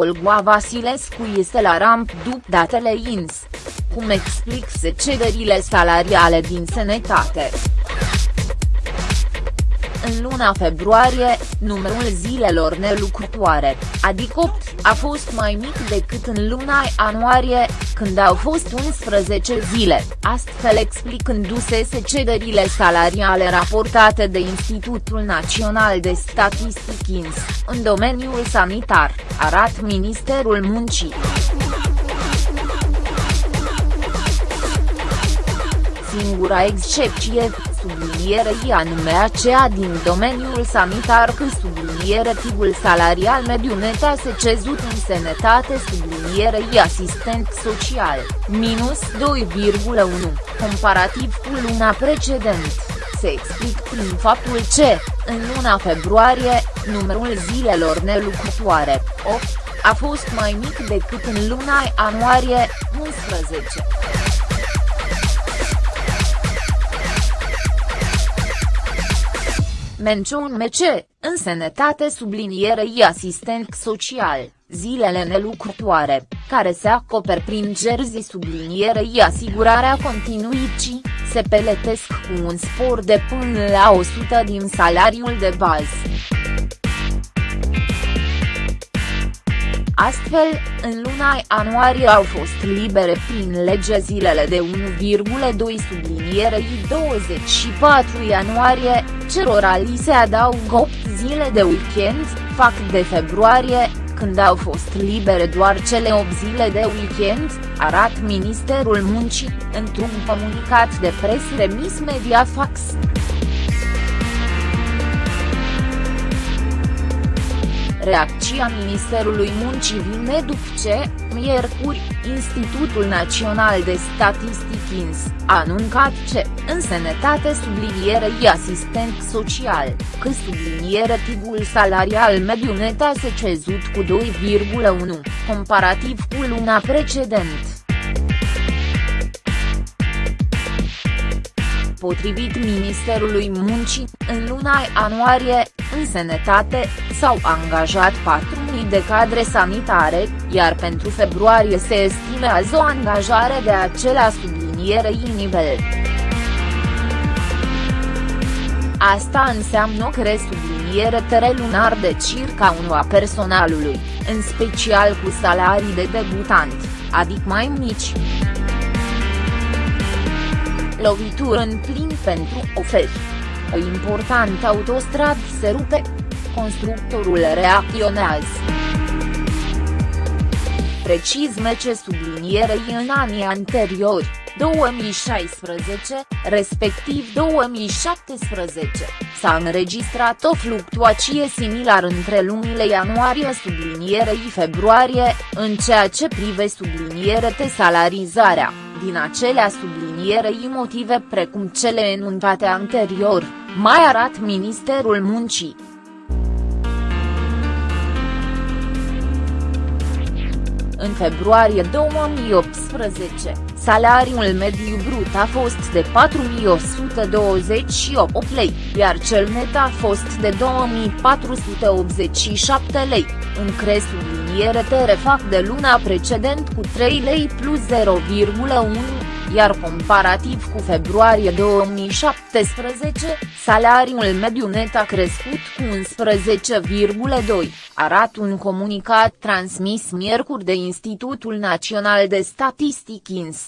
Olga Vasilescu este la ramp după datele INS. Cum explic cederile salariale din sănătate? În luna februarie, numărul zilelor nelucrătoare, adică 8, a fost mai mic decât în luna ianuarie, când au fost 11 zile, astfel explicându-se cederile salariale raportate de Institutul Național de Statistic INS, în domeniul sanitar, arat Ministerul Muncii. Singura excepție, sublinierei anume aceea din domeniul sanitar că subliniere tigul salarial mediu net a se cezut în sănătate sublinierei asistent social, minus 2,1, comparativ cu luna precedent se explic prin faptul ce, în luna februarie, numărul zilelor nelucrătoare, 8, a fost mai mic decât în luna ianuarie, 11. Menciun MC, în sănătate sublinierei asistent social, zilele nelucrătoare, care se acoper prin jersey sublinierei asigurarea continuicii, se peletesc cu un spor de până la 100 din salariul de bază. Astfel, în luna ianuarie au fost libere prin lege zilele de 1,2 sublinierei 24 ianuarie, cerora li se adaugă 8 zile de weekend, fac de februarie, când au fost libere doar cele 8 zile de weekend, arat Ministerul Muncii, într-un comunicat de presă remis Mediafax. Reacția Ministerului Muncii vine după ce, miercuri, Institutul Național de Statistic INS, a anuncat ce, în sănătate sublinierei asistent social, că subliniere tigul salarial mediu net a se cezut cu 2,1, comparativ cu luna precedent. Potrivit Ministerului Muncii, în luna ianuarie, în sănătate, s-au angajat 4.000 de cadre sanitare, iar pentru februarie se estimează o angajare de acelea sublinierei nivel. Asta înseamnă o cresubliniere lunar de circa unul a personalului, în special cu salarii de debutant, adică mai mici lovitură în plin pentru oferi. O importantă autostradă se rupe. Constructorul reacționează. Precis ce sublinierei în anii anteriori, 2016, respectiv 2017, s-a înregistrat o fluctuație similară între lunile ianuarie sublinierei februarie, în ceea ce prive subliniere de salarizarea din acelea sublinierei motive precum cele enunțate anterior, mai arat Ministerul Muncii. În februarie 2018, salariul mediu brut a fost de 4128 lei, iar cel net a fost de 2487 lei, în cre subliniere te refac de luna precedent cu 3 lei plus 0,1 iar comparativ cu februarie 2017, salariul mediu net a crescut cu 11,2, arată un comunicat transmis miercuri de Institutul Național de Statistic INS.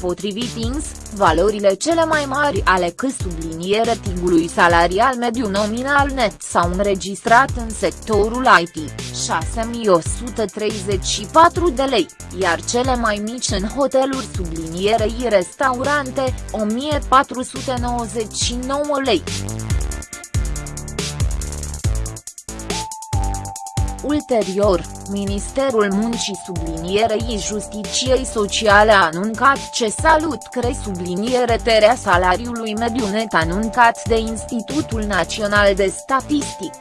Potrivit INS, valorile cele mai mari ale că subliniere tigului salarial mediu nominal net s-au înregistrat în sectorul IT, 6134 de lei, iar cele mai mici în hoteluri sublinierei restaurante, 1499 lei. Ulterior, Ministerul Muncii sublinierei Justiciei Sociale a anuncat ce salut cre subliniere terea salariului mediu net anuncat de Institutul Național de Statistic.